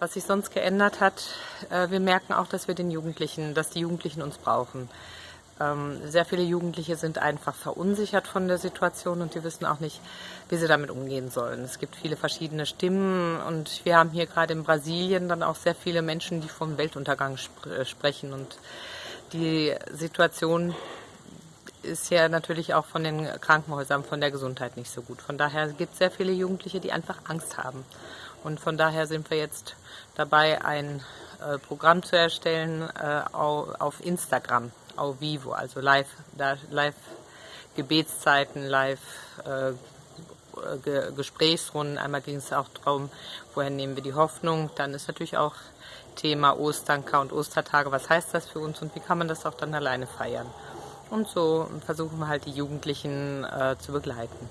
Was sich sonst geändert hat, äh, wir merken auch, dass wir den Jugendlichen, dass die Jugendlichen uns brauchen. Ähm, sehr viele Jugendliche sind einfach verunsichert von der Situation und die wissen auch nicht, wie sie damit umgehen sollen. Es gibt viele verschiedene Stimmen und wir haben hier gerade in Brasilien dann auch sehr viele Menschen, die vom Weltuntergang sp äh, sprechen und die Situation ist ja natürlich auch von den Krankenhäusern, von der Gesundheit nicht so gut. Von daher gibt es sehr viele Jugendliche, die einfach Angst haben. Und von daher sind wir jetzt dabei, ein äh, Programm zu erstellen äh, auf Instagram, auf Vivo, also live, live Gebetszeiten, live äh, Ge Gesprächsrunden. Einmal ging es auch darum, woher nehmen wir die Hoffnung. Dann ist natürlich auch Thema Osternka und Ostertage. Was heißt das für uns und wie kann man das auch dann alleine feiern? Und so versuchen wir halt die Jugendlichen äh, zu begleiten.